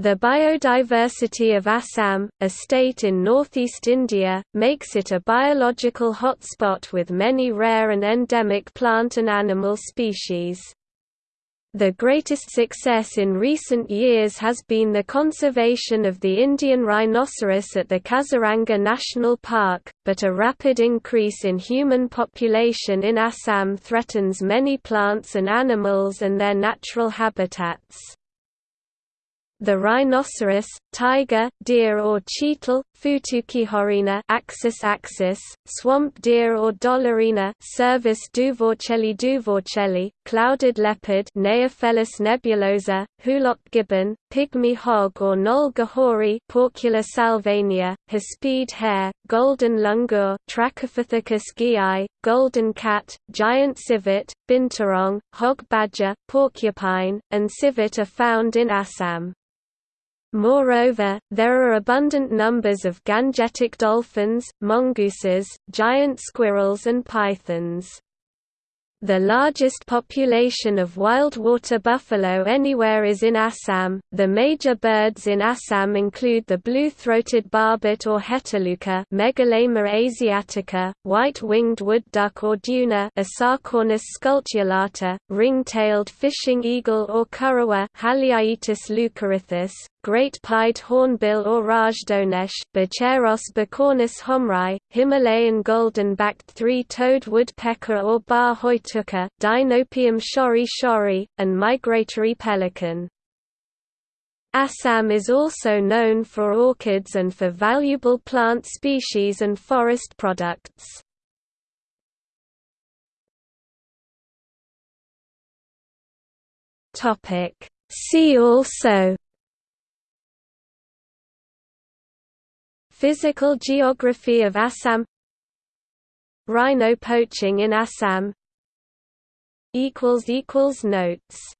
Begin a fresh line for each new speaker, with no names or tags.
The biodiversity of Assam, a state in northeast India, makes it a biological hotspot with many rare and endemic plant and animal species. The greatest success in recent years has been the conservation of the Indian rhinoceros at the Kaziranga National Park, but a rapid increase in human population in Assam threatens many plants and animals and their natural habitats. The rhinoceros, tiger, deer or cheetal, Futukihorina axis axis, swamp deer or dollarina Cervus duvorchelli duvorchelli, clouded leopard Neofelis nebulosa, hoolock gibbon, pygmy hog or knoll gohori Porcula salvania, hispid hare, golden langur Trachypithecus geei, golden cat, giant civet, binturong, hog badger, porcupine, and civet are found in Assam. Moreover, there are abundant numbers of gangetic dolphins, mongooses, giant squirrels and pythons. The largest population of wild water buffalo anywhere is in Assam. The major birds in Assam include the blue-throated barbet or heteluca, Megalaima asiatica, white-winged wood duck or duna, Asarcornis scutulata, ring-tailed fishing eagle or currawa, Haliaeetus leucoryphus, great-pied hornbill or rajdonesh, Buceros bicornis homrai, Himalayan golden-backed three-toed woodpecker or bar hoituka, Dinopium shorii shorii, and migratory pelican. Assam is also known for orchids and for valuable plant species and forest products. See also Physical geography of Assam. Rhino poaching in Assam. Notes